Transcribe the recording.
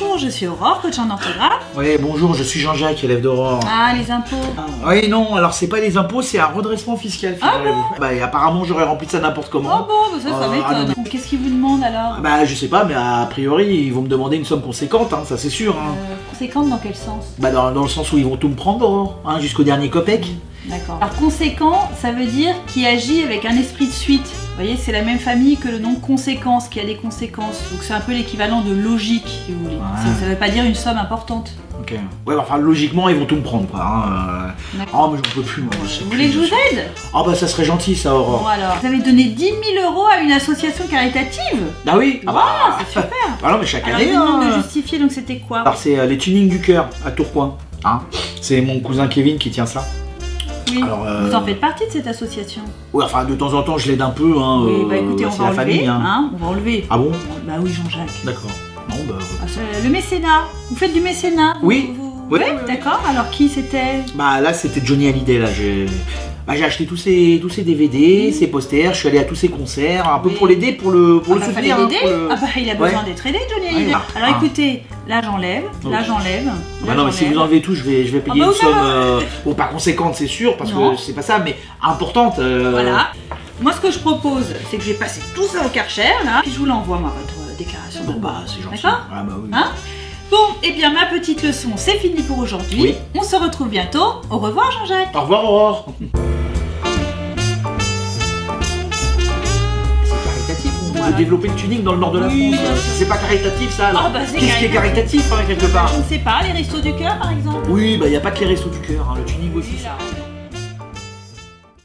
bonjour, je suis Aurore, coach en orthographe. Oui, bonjour, je suis Jean-Jacques, élève d'Aurore. Ah, les impôts. Oui, non, alors c'est pas des impôts, c'est un redressement fiscal, Ah figurez-vous. Bah, et apparemment, j'aurais rempli ça n'importe Oh comment. bon, bah ça, ça Euh, ah, m'étonne. Qu'est-ce qu'ils vous demandent alors Bah, je sais pas, mais a priori, ils vont me demander une somme conséquente, hein, ça c'est sûr. Hein. Euh, Conséquente dans quel sens? Bah, dans, dans le sens où ils vont tout me prendre, Aurore, hein, jusqu'au dernier copec. D'accord. Alors conséquent, ça veut dire qui agit avec un esprit de suite. C'est la même famille que le nom conséquence, qui a des conséquences. Donc c'est un peu l'équivalent de logique, si vous voulez. Ouais. Ça, ça veut pas dire une somme importante. Ok. Ouais, bah, enfin, logiquement, ils vont tout me prendre, quoi. Hein. euh. Oh, mais j'en peux plus, moi. je sais Vous plus, voulez que je vous aide? Ah, bah, ça serait gentil, ça, Bon Aurore. alors, vous avez donné 10 000 euros à une association caritative? Bah oui, ah bah, Ah, c'est super bah non, mais chaque Alors année, demande hein. de justifier, donc c'était quoi? Alors, c'est euh, les tunings du cœur, à Tourcoing. Hein. C'est mon cousin Kevin qui tient ça. Oui. Alors, euh, Vous en faites partie de cette association Ouais, enfin, de temps en temps, je l'aide un peu, hein. Oui, euh, bah écoutez, on va la enlever, famille, hein. hein, on va enlever. Ah bon? Bah oui, Jean-Jacques. D'accord. Bah. Ah, le mécénat. Vous faites du mécénat Oui. Vous- Oui, Ouais, oui, oui. d'accord. Alors qui c'était? Bah là, c'était Johnny Hallyday, là. J'ai bah, j'ai acheté tous ses, tous ses DVD, ses posters, je suis allé à tous ses concerts, un peu Oui. pour l'aider, pour le, pour ah le bah, soutenir. hein, pour le- Ah bah il a besoin Ouais. d'être aidé, Johnny Ouais, Hallyday. Alors Ah. écoutez, là j'enlève, là j'enlève. Bah non, mais si vous enlevez tout, je vais, je vais payer bah une somme, euh, bon, pas conséquente, c'est sûr, parce Non. que c'est pas ça, mais importante. euh, Voilà. Moi ce que je propose, c'est que je vais passer tout ça au Karcher, là, puis je vous l'envoie, moi, votre euh, déclaration Bon, d'impôt. bah, c'est gentil. D'accord Ah, bah oui. Hein Bon, et bien ma petite leçon, c'est fini pour aujourd'hui. Oui. On se retrouve bientôt. Au revoir Jean-Jacques. Au revoir, Aurore. Veut développer le tuning dans le nord de la Oui, France. C'est pas caritatif, ça, alors Ah, bah, Qu'est-ce qui est caritatif, hein, quelque part Je ne sais pas, les restos du cœur par exemple Oui, bah, y a pas que les restos du cœur, hein, le tuning aussi, ça. Là.